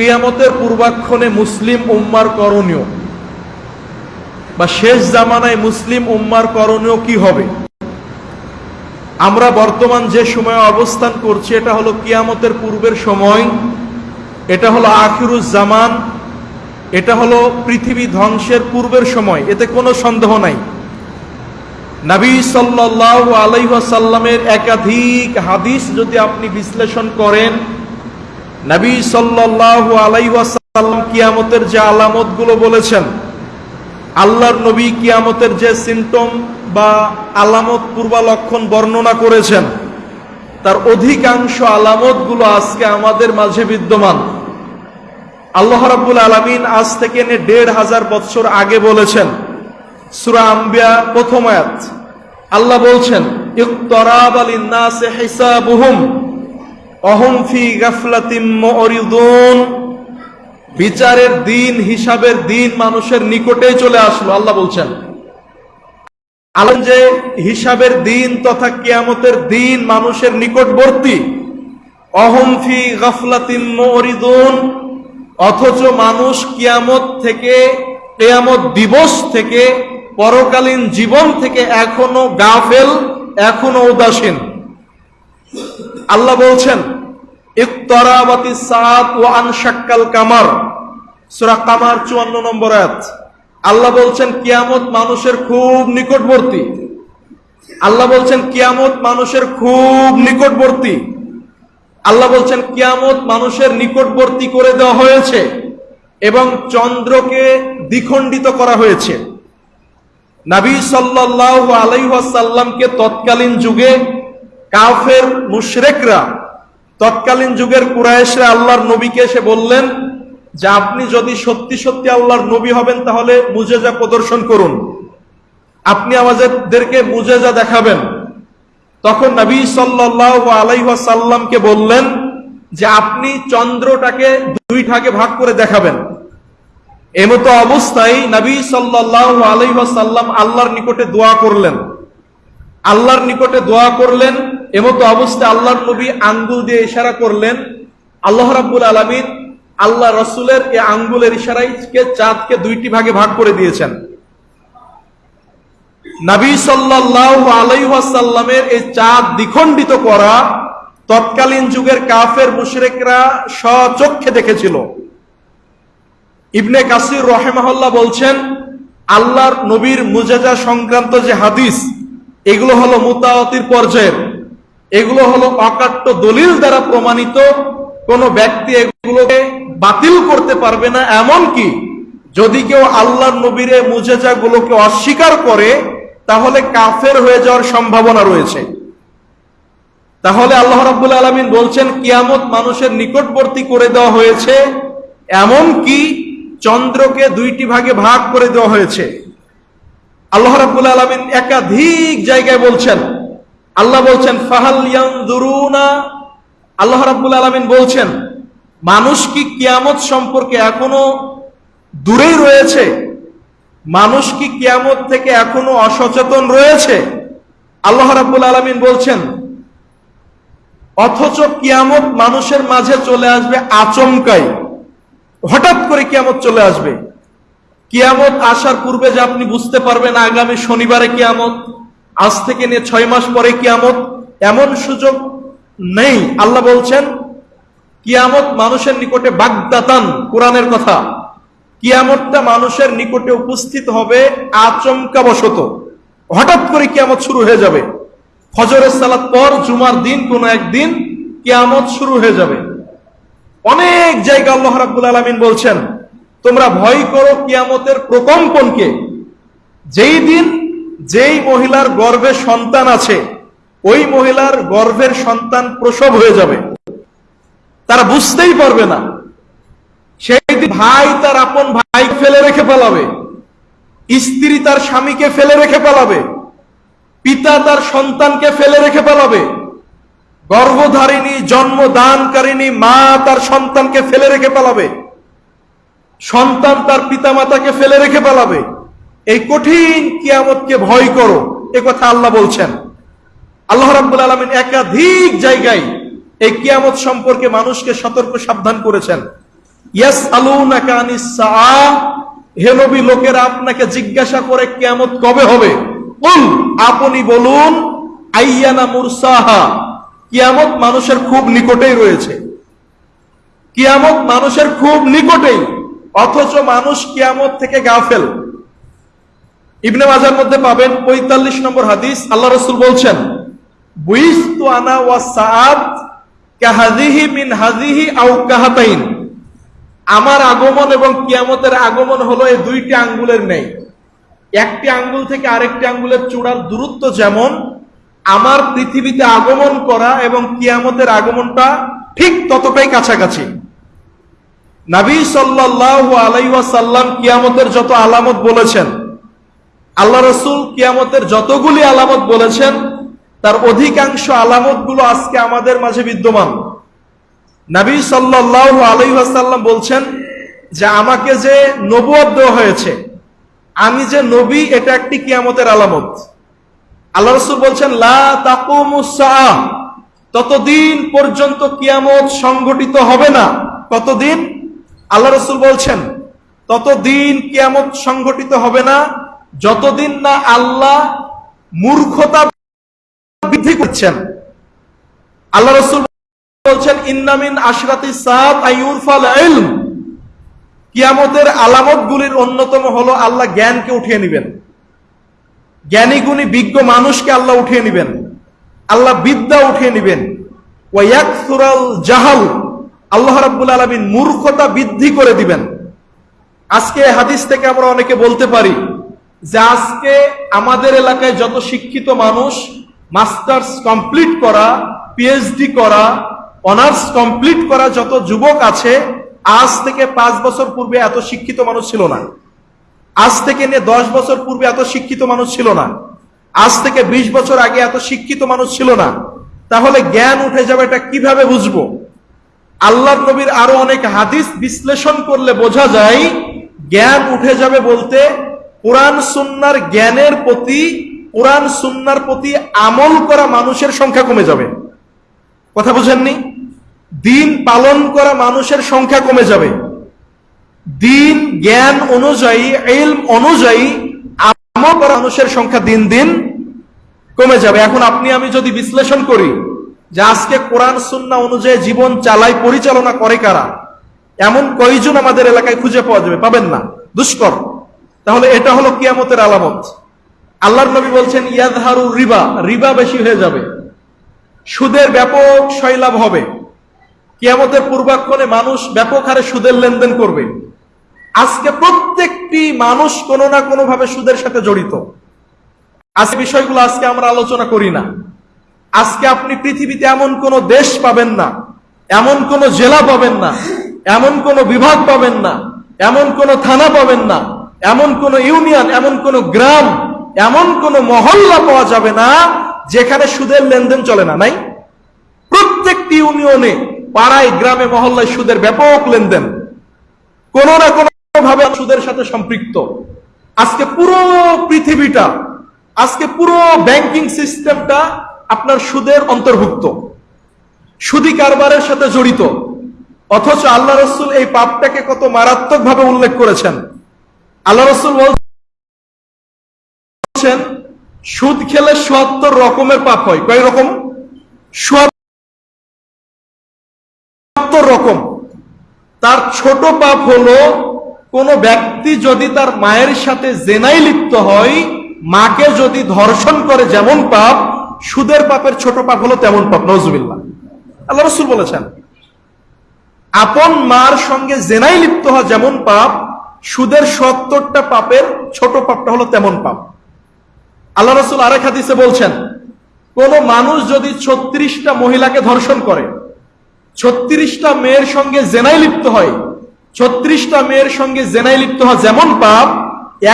কিয়ামতের পূর্বাক্ষণে মুসলিম উম্মার করণীয় বা শেষ জামানায় মুসলিম উম্মার করণীয় কি হবে? আমরা বর্তমান যে সময়ে অবস্থান করছি, এটা হলো কিয়ামতের পূর্বের সময়, এটা হলো আখিরুজ জামান, এটা হলো পৃথিবী ধ্বংসের পূর্বের সময়। এতে কোনো সন্দেহ নাই। নবী সাল্লাহ আলাইসাল্লামের একাধিক হাদিস যদি আপনি বিশ্লেষণ করেন নবী সাল্লাহ আলাইসাল্লাম কিয়ামতের যে আলামতগুলো বলেছেন, আল্লাহর নবী কিয়ামতের যে সিমটম বা আলামত পূর্বালক্ষণ বর্ণনা করেছেন, তার অধিকাংশ আলামতগুলো আজকে আমাদের মাঝে বিদ্যমান। আল্লাহ রাব্বুল আলমিন আজ থেকে এনে দেড় হাজার বছর আগে বলেছেন, সুরা আম্বিয়া প্রথম আয়াত। আল্লাহ বলছেন, ইকতরাব আলিন্নাসে হিসাবুহুম। অহম ফি গাফলাতিম বিচারের দিন, হিসাবের দিন মানুষের নিকটেই চলে আসলো, আল্লাহ বলছেন। আলম যে হিসাবের দিন তথা কিয়ামতের দিন মানুষের নিকটবর্তী, অহম ফি গাফলাতিম অথচ মানুষ কিয়ামত থেকে, কেয়ামত দিবস থেকে, পরকালীন জীবন থেকে এখনও গাফেল, এখনও উদাসীন। আল্লাহ বলছেন ইকতরাবাতি সাত ও আনশাক্কাল কামার। সূরা কামার 54 নম্বর আয়াত। আল্লাহ বলছেন, কিয়ামত মানুষের খুব নিকটবর্তী। আল্লাহ বলছেন মানুষের খুব নিকটবর্তী। আল্লাহ বলছেন মানুষের নিকটবর্তী করে দেওয়া হয়েছে এবং চন্দ্রকে দ্বিখণ্ডিত করা হয়েছে। নাবী সাল্লাহ আলাইসাল্লামকে তৎকালীন যুগে কাফের মুশরেকরা তৎকালীন যুগের কুরাইশরা আল্লাহর নবীকে এসে বললেন যে আপনি যদি সত্যি সত্যি আল্লাহর নবী হবেন তাহলে মুজেজা প্রদর্শন করুন। আপনি আমাদেরকে মুজেজা দেখাবেন। তখন নবী সাল্লাহ আলাইসাল্লামকে বললেন যে আপনি চন্দ্রটাকে দুই ভাগে ভাগ করে দেখাবেন। এমতো অবস্থায় নবী সাল্লাহ আলাইসাল্লাম আল্লাহর নিকটে দোয়া করলেন। আল্লাহর নিকটে দোয়া করলেন এমতো অবস্থায় আল্লাহর নবী আঙ্গুল দিয়ে ইশারা করলেন, আল্লাহ রাব্বুল আলমিন আল্লাহ রসুলের এই আঙ্গুলের ইশারাইকে চাঁদকে দুইটি ভাগে ভাগ করে দিয়েছেন। নবী সাল্লাহ আলাইসাল্লামের এই চাঁদ দ্বিখণ্ডিত করা তৎকালীন যুগের কাফের মুশরেকরা স্বচক্ষে দেখেছিল। ইবনে কাসির রহেমাহল্লা বলছেন, আল্লাহর নবীর মুজাজা সংক্রান্ত যে হাদিস, এগুলো হলো মুতাওয়াতির পর্যায়ের। এগুলো হলো অকাট্য দলিল দ্বারা প্রমাণিত। কোন ব্যক্তি এগুলোকে বাতিল করতে পারবে না এমন কি যদি কেউ আল্লাহর নবীর মুজেজা গুলোকে অস্বীকার করে, তাহলে কাফের হয়ে যাওয়ার সম্ভাবনা রয়েছে। তাহলে আল্লাহ রাব্বুল আলমিন বলছেন, কিয়ামত মানুষের নিকটবর্তী করে দেওয়া হয়েছে এমন কি চন্দ্রকে দুইটি ভাগে ভাগ করে দেওয়া হয়েছে। আল্লাহ রাব্বুল আলমিন একাধিক জায়গায় বলছেন আল্লাহ বলছেন, ফাহাল আল্লাহ রাব্বুল আলমিন বলছেন, মানুষ কি কিয়ামত সম্পর্কে এখনও দূরেই রয়েছে? মানুষ কি কিয়ামত থেকে এখনও অসচেতন রয়েছে? আল্লাহ রাব্বুল আলমিন বলছেন, অথচ কিয়ামত মানুষের মাঝে চলে আসবে আচমকাই। হঠাৎ করে কিয়ামত চলে আসবে। কিয়ামত আসার পূর্বে যে আপনি বুঝতে পারবেন আগামী শনিবারে কিয়ামত আজ থেকে নিয়ে ছয় মাস পরে কিয়ামত এমন সুযোগ নেই। আল্লাহ বলছেন, কিয়ামত মানুষের নিকটে বাগদাতান, কোরআনের কথা। কিয়ামতটা মানুষের নিকটে উপস্থিত হবে আচমকা বশত হঠাৎ করে কিয়ামত শুরু হয়ে যাবে। ফজরের সালাত পর জুমার দিন, কোন একদিন কিয়ামত শুরু হয়ে যাবে। অনেক জায়গা আল্লাহ রাব্বুল আলামিন বলছেন, তোমরা ভয় করো কিয়ামতের প্রকম্পনকে। যেই দিন যেই মহিলার গর্ভে সন্তান আছে, ওই মহিলার গর্ভের সন্তান প্রসব হয়ে যাবে। তারা বুঝতেই পারবে না। সেই ভাই তার আপন ভাই ফেলে রেখে পালাবে। স্ত্রী তার স্বামীকে ফেলে রেখে পালাবে। পিতা তার সন্তানকে ফেলে রেখে পালাবে। গর্ভধারিণী, জন্মদানকারিণী মা তার সন্তানকে ফেলে রেখে পালাবে। সন্তান তার পিতামাতাকে ফেলে রেখে পালাবে। এই কঠিন কিয়ামতকে ভয় করো। এ কথা আল্লাহ বলছেন। আল্লাহ রাব্বুল আলমিন একাধিক জায়গায় এই কিয়ামত সম্পর্কে মানুষকে সতর্ক সাবধান করেছেন। ইয়াস হে নবী, লোকেরা আপনাকে জিজ্ঞাসা করে কিয়ামত কবে হবে? আপনি বলুন, আইয়ানা মুরসাহা, কিয়ামত মানুষের খুব নিকটেই রয়েছে। কিয়ামত মানুষের খুব নিকটেই, অথচ মানুষ কিয়ামত থেকে গাফেল। ইবনে মাজার মধ্যে পাবেন পঁয়তাল্লিশ নম্বর হাদিস। আল্লাহ রসুল বলছেন, বুইস্তু আনা ওয়া কাহাদিহি মিন কাহাতাইন। আমার আগমন এবং কিয়ামতের আগমন হলো এই দুইটি আঙ্গুলের নেই একটি আঙ্গুল থেকে আরেকটি আঙ্গুলের চূড়ার দূরত্ব যেমন, আমার পৃথিবীতে আগমন করা এবং কিয়ামতের আগমনটা ঠিক ততটাই কাছাকাছি। নাবী সাল্লাল্লাহু আলাইহি ওয়াসাল্লাম কিয়ামতের যত আলামত বলেছেন আল্লাহ রসুল কিয়ামতের যতগুলি আলামত বলেছেন, তার অধিকাংশ আলামতগুলো আজকে আমাদের মাঝে বিদ্যমান। নবী সাল্লাল্লাহু আলাইহি ওয়াসাল্লাম বলছেন যে, আমাকে যে নবুয়ত দেওয়া হয়েছে, আমি যে নবী, এটা একটি কিয়ামতের আলামত। আল্লাহ রসুল বলছেন ততদিন পর্যন্ত কিয়ামত সংগঠিত হবে না। কতদিন? আল্লাহ রসুল বলছেন, ততদিন কিয়ামত সংগঠিত হবে না যতদিন না আল্লাহ মূর্খতা বৃদ্ধি করছেন, আল্লাহ রসুল বলছেন ইন্নামিন আশরাতি সাত আইউরফাল ইলম। কিয়ামতের আলামতগুলির অন্যতম হলো আল্লাহ জ্ঞানকে উঠিয়ে নেবেন। জ্ঞানী গুণী বিজ্ঞ মানুষকে আল্লাহ উঠিয়ে নেবেন। আল্লাহ বিদ্যা উঠিয়ে নেবেন। জাহাল, আল্লাহ রাব্বুল আলামিন মূর্খতা বৃদ্ধি করে দিবেন। আজকে হাদিস থেকে আমরা অনেকে বলতে পারি যে আজকে আমাদের এলাকায় যত শিক্ষিত মানুষ, মাস্টার্স কমপ্লিট করা পিএইচডি করা, অনার্স কমপ্লিট করা যত যুবক আছে, আজ থেকে পাঁচ বছর পূর্বে এত শিক্ষিত মানুষ ছিল না। আজ থেকে নিয়ে দশ বছর পূর্বে এত শিক্ষিত মানুষ ছিল না। আজ থেকে ২০ বছর আগে এত শিক্ষিত মানুষ ছিল না। তাহলে জ্ঞান উঠে যাবে এটা কীভাবে বুঝব? আল্লাহ নবীর আরও অনেক হাদিস বিশ্লেষণ করলে বোঝা যায়, জ্ঞান উঠে যাবে বলতে কোরআন সুন্নার জ্ঞানের প্রতি, কোরআন সুন্নার প্রতি আমল করা মানুষের সংখ্যা কমে যাবে। কথা বুঝেননি? দিন পালন করা মানুষের সংখ্যা কমে যাবে। দিন জ্ঞান অনুযায়ী এলম অনুযায়ী আমল করা মানুষের সংখ্যা দিন দিন কমে যাবে। এখন আপনি, আমি যদি বিশ্লেষণ করি যে আজকে কোরআন সুন্না অনুযায়ী জীবন চালাই, পরিচালনা করে কারা, এমন কয়জন আমাদের এলাকায় খুঁজে পাওয়া যাবে? পাবেন না। দুষ্কর। তাহলে এটা হলো কিয়ামতের আলামত। আল্লাহর নবী বলছেন ইয়াদহারু রিবা রিবা বেশি হয়ে যাবে। সুদের ব্যাপক শৈলাভ হবে। কিয়ামতের পূর্বাক্ষণে মানুষ ব্যাপক হারে সুদের লেনদেন করবে। আজকে প্রত্যেকটি মানুষ কোনো না কোনো ভাবে সুদের সাথে জড়িত। আজকে বিষয়গুলো আজকে আমরা আলোচনা করি না। আজকে আপনি পৃথিবীতে এমন কোন দেশ পাবেন না, এমন কোন জেলা পাবেন না, এমন কোন বিভাগ পাবেন না, এমন কোন থানা পাবেন না এমন কোন ইউনিয়ন, এমন কোন গ্রাম, এমন কোন মহল্লা পাওয়া যাবে না যেখানে সুদের লেনদেন চলে না, নাই? প্রত্যেকটি ইউনিয়নে, পাড়ায়, গ্রামে, মহল্লায় সুদের ব্যাপক লেনদেন। কোন না কোন ভাবে সুদের সাথে সম্পৃক্ত। আজকে পুরো পৃথিবীটা, আজকে পুরো ব্যাংকিং সিস্টেমটা আপনার সুদের অন্তর্ভুক্ত। সুদি কারবারের সাথে জড়িত। অথচ আল্লাহ রসুল এই পাপটাকে কত মারাত্মক ভাবে উল্লেখ করেছেন। আল্লাহ রসুল বলছেন, সুদ খেলে সত্তর রকমের পাপ হয়। কয় রকম? সত্তর রকম। তার ছোট পাপ হলো, কোন ব্যক্তি যদি তার মায়ের সাথে জেনাই লিপ্ত হয়, মাকে যদি ধর্ষণ করে যেমন পাপ, সুদের পাপের ছোট পাপ হলো তেমন পাপ। নজুবিল্লাহ আল্লাহ রসুল বলেছেন, আপন মার সঙ্গে জেনাই লিপ্ত হওয়া যেমন পাপ সুদের সত্তরটা পাপের ছোট পাপটা হলো তেমন পাপ। আল্লাহ রসুল আরেক হাদিসে বলছেন, কোন মানুষ যদি ছত্রিশটা মহিলাকে ধর্ষণ করে, ছত্রিশটা মেয়ের সঙ্গে জেনাই লিপ্ত হয়, ছত্রিশটা মেয়ের সঙ্গে জেনাই লিপ্ত হওয়া যেমন পাপ,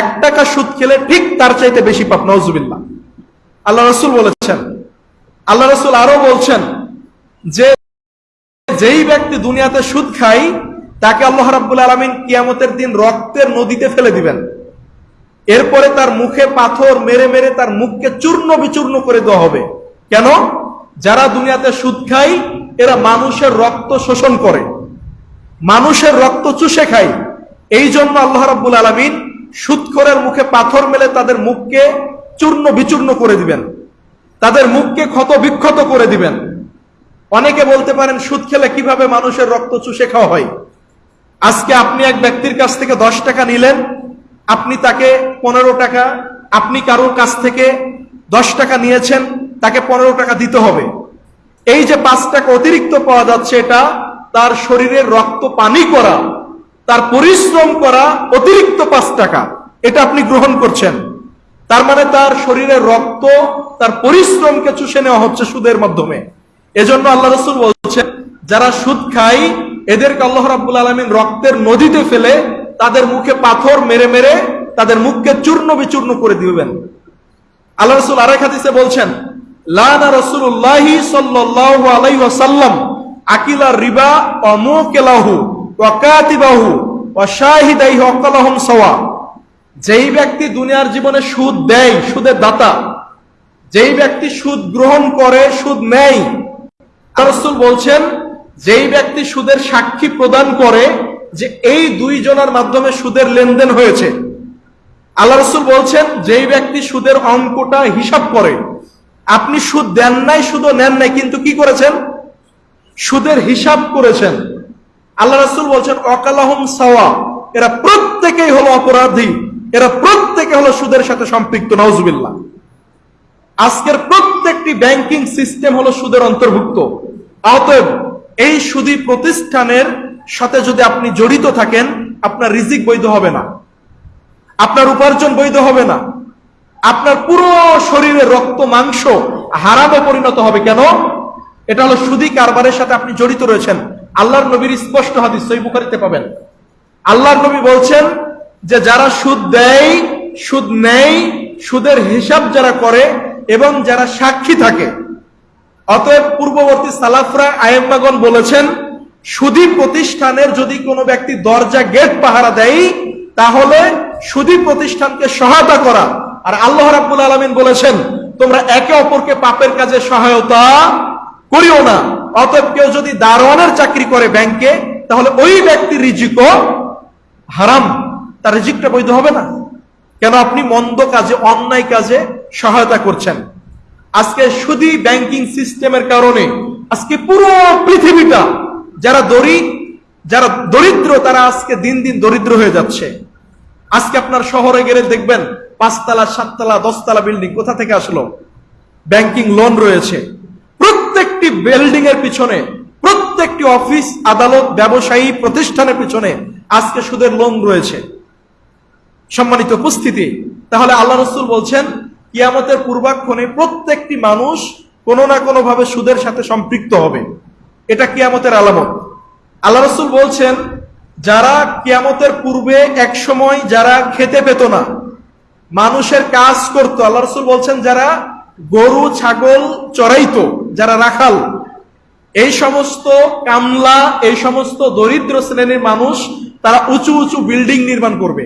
এক টাকা সুদ খেলে ঠিক তার চাইতে বেশি পাপ নজুবিল্লাহ আল্লাহ রসুল বলেছেন, আল্লাহ রসুল আরও বলছেন, যে যেই ব্যক্তি দুনিয়াতে সুদ খায় তাকে আল্লাহ রাব্বুল আলমিন কিয়ামতের দিন রক্তের নদীতে ফেলে দিবেন। এরপরে তার মুখে পাথর মেরে মেরে তার মুখকে চূর্ণ বিচূর্ণ করে দেওয়া হবে। কেন? যারা দুনিয়াতে সুদ খায়, এরা মানুষের রক্ত শোষণ করে। মানুষের রক্ত চুষে খায়। এই জন্য আল্লাহ রাব্বুল আলমিন সুৎখরের মুখে পাথর মেলে তাদের মুখকে চূর্ণ বিচূর্ণ করে দিবেন। তাদের মুখকে ক্ষত বিক্ষত করে দিবেন। অনেকে বলতে পারেন, সুদ খেলে কীভাবে মানুষের রক্ত চুষে খাওয়া হয়? আজকে আপনি এক ব্যক্তির কাছ থেকে দশ টাকা নিলেন, আপনি তাকে পনেরো টাকা, আপনি কারোর কাছ থেকে দশ টাকা নিয়েছেন, তাকে পনেরো টাকা দিতে হবে। এই যে পাঁচ টাকা অতিরিক্ত পাওয়া যাচ্ছে, এটা তার শরীরের রক্ত পানি করা, তার পরিশ্রম করা অতিরিক্ত পাঁচ টাকা, এটা আপনি গ্রহণ করছেন। তার মানে তার শরীরের রক্ত, তার পরিশ্রমকে চুষে নেওয়া হচ্ছে সুদের মাধ্যমে। এজন্য আল্লাহ রসুল বলছেন, যারা সুদ খায় এদেরকে আল্লাহ রাব্বুল আলমিন রক্তের নদীতে ফেলে তাদের মুখে পাথর মেরে মেরে তাদের মুখকে চূর্ণ বিচূর্ণ করে দিবেন। আল্লাহ রসুল আরেক হাদিসে বলছেন, লানা রসুল্লাহি সাল্লাল্লাহু আলাইহি ওয়াসাল্লাম আকিলা রিবা ওয়া মুকিলাহু ওয়া কাতিবাহু ওয়া শাহিদাইহি ওয়াকালাহুম সাওয়া। যেই ব্যক্তি দুনিয়ার জীবনে সুদ দেয়, সুদের দাতা, যেই ব্যক্তি সুদ গ্রহণ করে, সুদ নেয় রসুল বলছেন যেই ব্যক্তি সুদের সাক্ষী প্রদান করে যে এই দুই জনের মাধ্যমে সুদের লেনদেন হয়েছে, আল্লাহ রসুল বলছেন, যেই ব্যক্তি সুদের অঙ্কটা হিসাব করে, আপনি সুদ দেন নাই শুধু নেন নাই, কিন্তু কি করেছেন? সুদের হিসাব করেছেন। আল্লাহ রসুল বলছেন, অকালাহম সাওয়া, এরা প্রত্যেকেই হলো অপরাধী, এরা প্রত্যেকে হলো সুদের সাথে সম্পৃক্ত নওজুবিল্লাহ আজকের প্রত্যেকটি ব্যাংকিং সিস্টেম হলো সুদের অন্তর্ভুক্ত। অতএব এই সুদী প্রতিষ্ঠানের সাথে যদি আপনি জড়িত থাকেন, আপনার রিজিক বৈধ হবে না। আপনার উপার্জন বৈধ হবে না। আপনার পুরো শরীরে রক্ত, মাংস, হারামে পরিণত হবে কেন? এটা হলো সুদী কারবারের সাথে আপনি জড়িত রয়েছেন। আল্লাহর নবীর স্পষ্ট হাদিস সই বুখারিতে পাবেন। আল্লাহর নবী বলছেন যে, যারা সুদ দেয়, সুদ নেয়, সুদের হিসাব যারা করে এবং যারা সাক্ষী থাকে অতএব পূর্ববর্তী সালাফরা আয়েম্মাগন বলেছেন, সুদী প্রতিষ্ঠানের যদি কোনো ব্যক্তি দরজা গেট পাহারা দেয়, তাহলে সুদী প্রতিষ্ঠানকে সহায়তা করা। আর আল্লাহ রাব্বুল আলমিন বলেছেন, তোমরা একে অপরকে পাপের কাজে সহায়তা করিও না। অতএব কেউ যদি দারোয়ানের চাকরি করে ব্যাংকে, তাহলে ওই ব্যক্তির রিজিকও হারাম। তার রিজিকটা বৈধ হবে না। কেন? আপনি মন্দ কাজে, অন্যায় কাজে সহায়তা করছেন। আজকে শুধু ব্যাংকিং সিস্টেমের কারণে, আজকে পুরো পৃথিবীটা, যারা দরিদ্র যারা দরিদ্র, তারা আজকে দিন দিন দরিদ্র হয়ে যাচ্ছে। আজকে আপনার শহরে গেলে দেখবেন, পাঁচতলা, সাততলা, দশতলা বিল্ডিং কোথা থেকে আসলো? ব্যাংকিং লোন রয়েছে। প্রত্যেকটি বিল্ডিং এর পিছনে, প্রত্যেকটি অফিস আদালত, ব্যবসায়ী প্রতিষ্ঠানের পিছনে আজকে সুদের লোন রয়েছে। সম্মানিত উপস্থিতি, তাহলে আল্লাহ রসুল বলছেন কিয়ামতের পূর্বাক্ষণে প্রত্যেকটি মানুষ কোনো না কোনো ভাবে সুদের সাথে সম্পৃক্ত হবে। এটা কিয়ামতের আলামত। আল্লাহ রসুল বলছেন, যারা কিয়ামতের পূর্বে এক সময় যারা খেতে পেত না, মানুষের কাজ করত, আল্লাহ রসুল বলছেন, যারা গরু, ছাগল চড়াইতো, যারা রাখাল, এই সমস্ত কামলা, এই সমস্ত দরিদ্র শ্রেণির মানুষ, তারা উঁচু উঁচু বিল্ডিং নির্মাণ করবে।